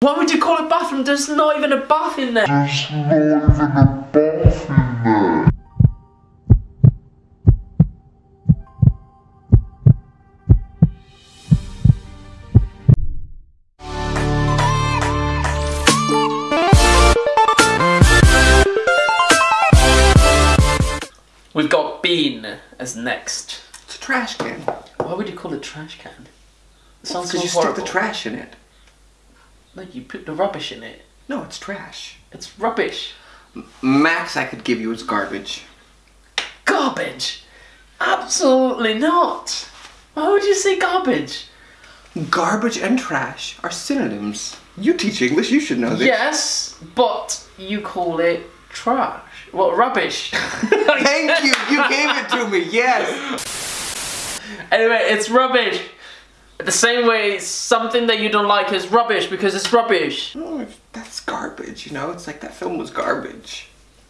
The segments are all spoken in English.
Why would you call a bathroom? There's not even a bath in there. There's not even a bath in there. We've got bean as next. It's a trash can. Why would you call it trash can? It sounds so Because you stick the trash in it. No, you put the rubbish in it. No, it's trash. It's rubbish. Max I could give you is garbage. Garbage. Absolutely not. Why would you say garbage? Garbage and trash are synonyms. You teach English, you should know this. Yes, but you call it trash. What rubbish? Thank you, you gave it to me, yes. Anyway, it's rubbish. The same way something that you don't like is rubbish because it's rubbish. Oh, that's garbage, you know? It's like that film was garbage.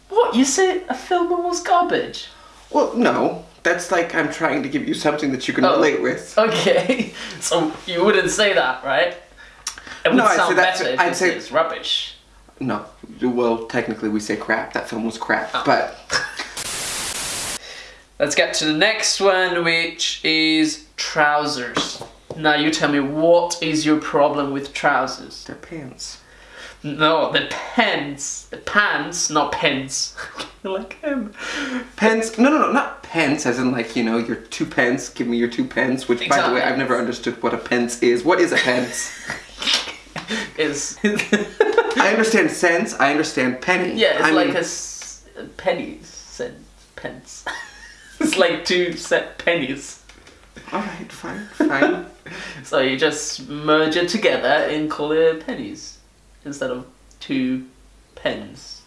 What? You said a film was garbage? Well, no. That's like I'm trying to give you something that you can Oh. relate with. Okay, so you wouldn't say that, right? It would No, sound better if I'd say- it's rubbish. No. Well, technically we say crap. That film was crap. Oh. But Let's get to the next one, which is trousers. Now you tell me what is your problem with trousers? they're pants. No, the pants. The pants, not pens. like um, him. Pence? No, no, no, not pence, as in like, you know, your two pence, give me your two pence, which, by the way, I've never understood what a pence is. What is a pence? Is I understand cents, I understand penny. yeah, it's I like mean, a, s- a penny cent pence. it's like two set pennies. Alright, fine, fine. So you just merge it together and call it pennies instead of two pens.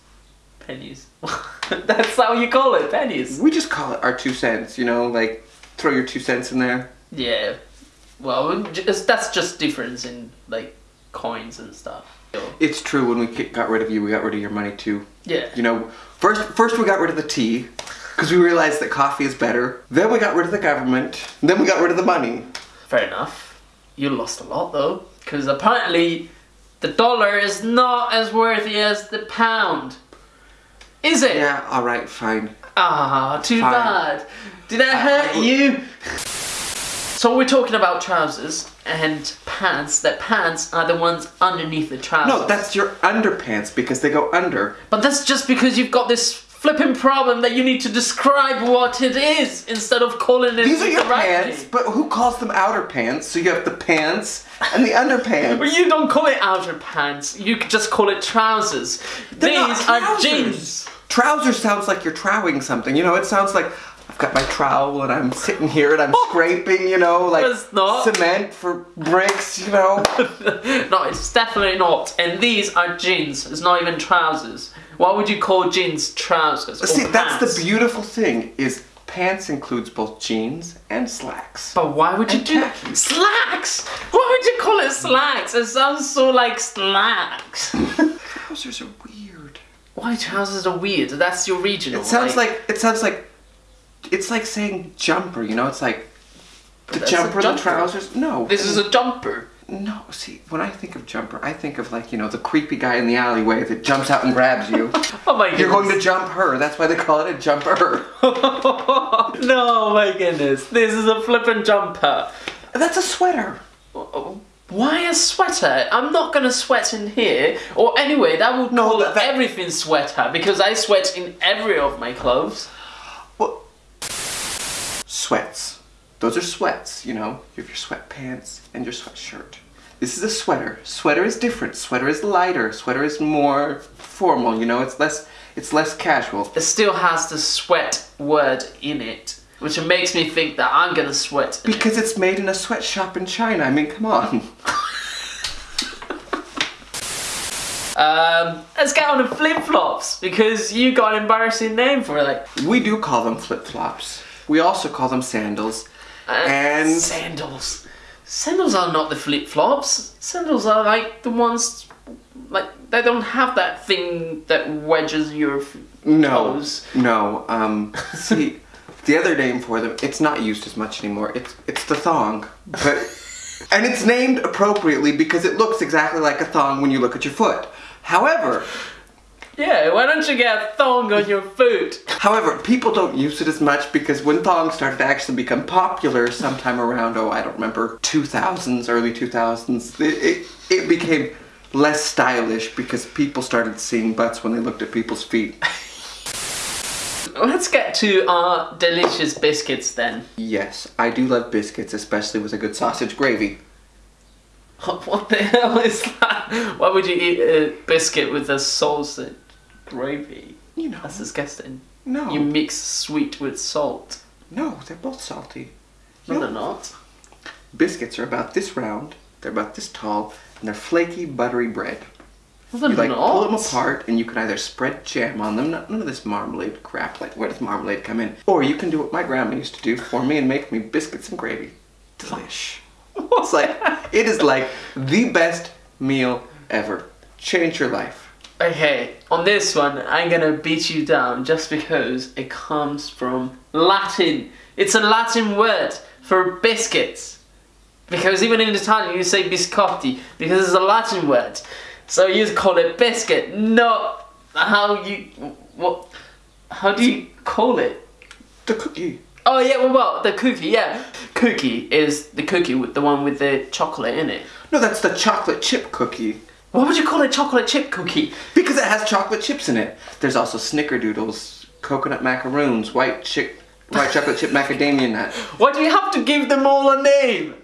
Pennies. That's how you call it, pennies. we just call it our two cents, you know, like, throw your two cents in there. Yeah. Well, just, that's just difference in like coins and stuff. It's true, when we got rid of you, we got rid of your money too. Yeah. You know, first, first we got rid of the tea, because we realized that coffee is better. Then we got rid of the government. Then we got rid of the money. Fair enough. You lost a lot though, because apparently the dollar is not as worthy as the pound. Is it? Yeah, alright, fine. Ah, too Fine. bad. Did I hurt I- you? So we're talking about trousers and pants. That pants are the ones underneath the trousers. No, that's your underpants because they go under. But that's just because you've got this flipping problem that you need to describe what it is instead of calling it These are your right pants, but who calls them outer pants? So you have the pants and the underpants. But you don't call it outer pants. You just call it trousers. They're These are trousers. jeans. Trousers sounds like you're trowing something. You know, it sounds like I've got my trowel and I'm sitting here and I'm scraping, you know, like not. cement for bricks, you know. no, it's definitely not. And these are jeans. It's not even trousers. Why would you call jeans trousers? See, that's the beautiful thing is pants includes both jeans and slacks. But why would you And do that? khakis. Slacks! Why would you call it slacks? It sounds so like slacks. Trousers are weird. Why trousers are weird? That's your regional. It sounds like it sounds like it's like saying jumper, you know, it's like the a jumper, the trousers. No. This is a jumper. No, see, when I think of jumper, I think of like, you know, the creepy guy in the alleyway that jumps out and grabs you. Oh my goodness. You're going to jump her. That's why they call it a jumper. no, my goodness. This is a flippin' jumper. That's a sweater. Why a sweater? I'm not gonna sweat in here. Or anyway, that would No, call that- that- everything sweater because I sweat in every of my clothes. Well, sweats. Those are sweats, you know. You have your sweatpants and your sweatshirt. This is a sweater. Sweater is different. Sweater is lighter. Sweater is more formal, you know. It's less it's less casual. It still has the sweat word in it, which makes me think that I'm gonna sweat. in it. Because it's made in a sweatshop in China. I mean, come on. Um, let's get on to flip flops because you got an embarrassing name for it. Like We do call them flip-flops. We also call them sandals. And- sandals. Sandals are not the flip flops. Sandals are like the ones, like they don't have that thing that wedges your f- No, toes. no. Um, see, the other name for them, it's not used as much anymore. It's it's the thong, but And it's named appropriately because it looks exactly like a thong when you look at your foot. However, Yeah, why don't you get a thong on your foot? However, people don't use it as much because when thongs started to actually become popular sometime around, oh, I don't remember, 2000s, early 2000s, it, it, it became less stylish because people started seeing butts when they looked at people's feet. Let's get to our delicious biscuits then. Yes, I do love biscuits, especially with a good sausage gravy. What the hell is that? Why would you eat a biscuit with a sausage gravy? You know, That's disgusting. no, You mix sweet with salt. no, they're both salty. No, You they're not. biscuits are about this round, they're about this tall, and they're flaky, buttery bread. No, they're You like not. pull them apart, and you can either spread jam on them. Not, none of this marmalade crap. Like where does marmalade come in? Or you can do what my grandma used to do for me and make me biscuits and gravy. Delish. It's like it is like the best meal ever. Change your life. Okay, on this one, I'm gonna beat you down just because it comes from Latin. It's a Latin word for biscuits. Because even in Italian, you say biscotti because it's a Latin word. So you call it biscuit, not how you what? How do you call it? The cookie. Oh yeah, well, well, the cookie, yeah. Cookie is the cookie with the one with the chocolate in it. No, that's the chocolate chip cookie. Why would you call it chocolate chip cookie? Because it has chocolate chips in it. There's also snickerdoodles, coconut macaroons, white chick, white chocolate chip macadamia nut, Why do you have to give them all a name?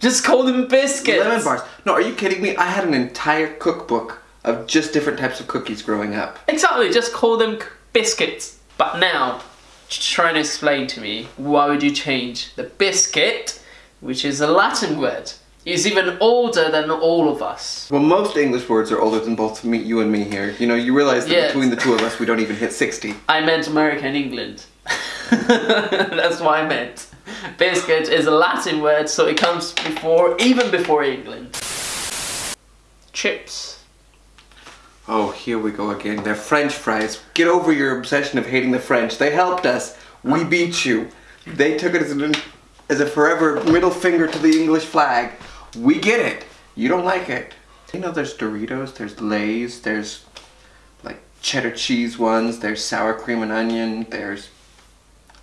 Just call them biscuits. lemon bars. No, are you kidding me? I had an entire cookbook of just different types of cookies growing up. Exactly, just call them biscuits. But now, try and explain to me why would you change the biscuit, which is a Latin word, is even older than all of us. Well, most English words are older than both me, you and me here. You know, you realize that Yes. between the two of us, we don't even hit 60. I meant America and England. That's what I meant. Biscuit is a Latin word, so it comes before, even before England. Chips. Oh, here we go again. They're French fries. Get over your obsession of hating the French. They helped us. We beat you. They took it as, an, as a forever middle finger to the English flag. We get it. You don't like it. You know, there's Doritos, there's Lay's, there's like cheddar cheese ones, there's sour cream and onion, there's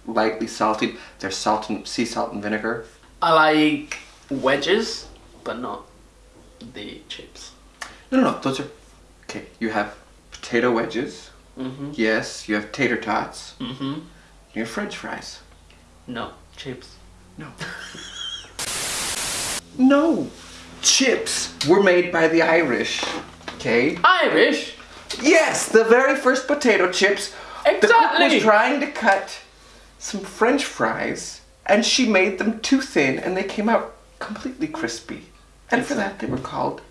lightly salted, there's salt and sea salt and vinegar. I like wedges, but not the chips. No, no, no, those are okay. You have potato wedges. Mm-hmm. Yes, you have tater tots. Mm-hmm. You have French fries. No, chips. No. no. Chips were made by the Irish. Okay? Irish? Yes, the very first potato chips. Exactly. The cook was trying to cut some French fries, and she made them too thin, and they came out completely crispy. And for that, they were called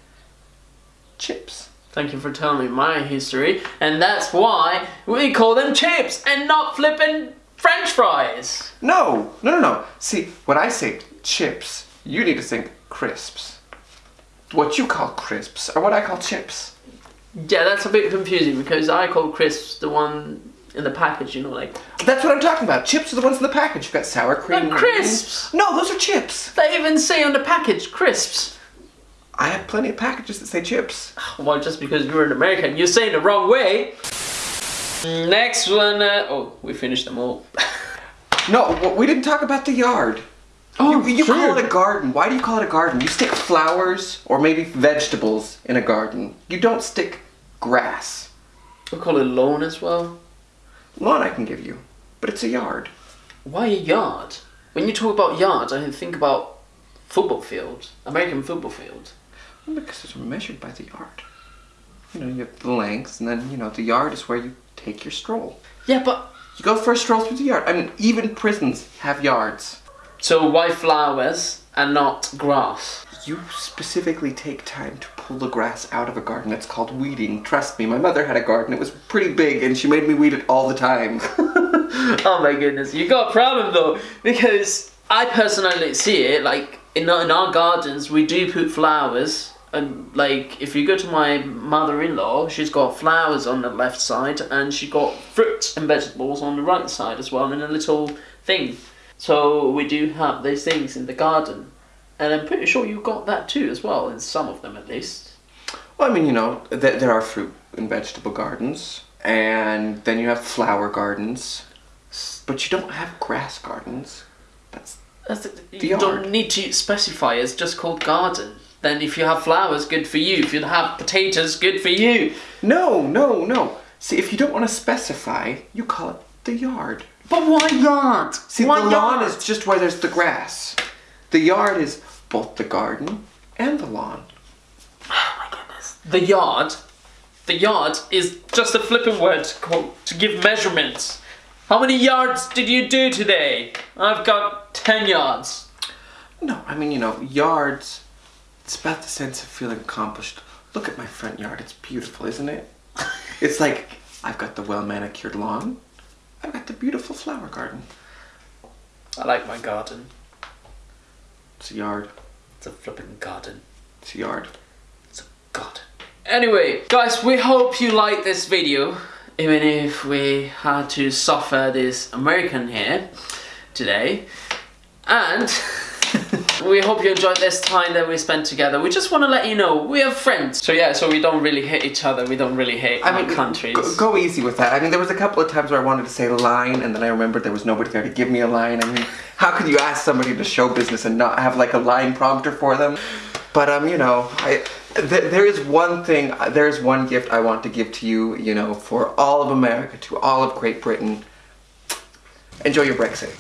chips. Thank you for telling me my history, and that's why we call them chips and not flippin' French fries. No, no, no, no. See, when I say chips, you need to think crisps. What you call crisps are what I call chips. Yeah, that's a bit confusing because I call crisps the one in the package, you know, like That's what I'm talking about. Chips are the ones in the package. You've got sour cream. They're crisps. No, those are chips. they even say on the package crisps. I have plenty of packages that say chips. Well, just because you're an American, you're saying the wrong way. Next one. Uh, oh, we finished them all. No, we didn't talk about the yard. Oh, you you sure. call it a garden. Why do you call it a garden? You stick flowers or maybe vegetables in a garden. You don't stick grass. We call it lawn as well. Lawn I can give you, but it's a yard. Why a yard? When you talk about yards, I think about football field, American football field. Because it's measured by the yard. You know, you have the length, and then, you know, the yard is where you take your stroll. Yeah, but You go for a stroll through the yard. I mean, even prisons have yards. so why flowers and not grass? You specifically take time to pull the grass out of a garden. That's called weeding. Trust me, my mother had a garden. It was pretty big, and she made me weed it all the time. oh my goodness, you got a problem though, because I personally see it like in our, in our gardens we do put flowers. And like, if you go to my mother-in-law, she's got flowers on the left side, and she got fruits and vegetables on the right side as well, in a little thing. So we do have these things in the garden. And I'm pretty sure you got that too as well, in some of them at least. Well, I mean, you know, th- there are fruit and vegetable gardens, and then you have flower gardens, but you don't have grass gardens. That's That's the, The you don't need to specify. It's just called garden. Then if you have flowers, good for you. If you have potatoes, good for you. no, no, no. See, if you don't want to specify, you call it the yard. But why yard? See, why the lawn yard? is just where there's the grass. The yard is both the garden and the lawn. Oh my goodness. The yard. The yard is just a flipping word to, to give measurements. How many yards did you do today? I've got ten yards. No, I mean, you know, yards, it's about the sense of feeling accomplished. Look at my front yard, it's beautiful, isn't it? It's like, I've got the well manicured lawn, I've got the beautiful flower garden. I like my garden. It's a yard, It's a flipping garden. it's a yard. It's a garden. Anyway, guys, we hope you liked this video. Even if we had to suffer this American here today. And we hope you enjoyed this time that we spent together. We just want to let you know we are friends. So yeah, so we don't really hate each other. We don't really hate I mean, countries. Go, go easy with that. I mean, there was a couple of times where I wanted to say a line, and then I remembered there was nobody there to give me a line. I mean, how could you ask somebody to show business and not have like a line prompter for them? But um, you know, I th- there is one thing, uh, there is one gift I want to give to you. You know, for all of America, to all of Great Britain. Enjoy your Brexit.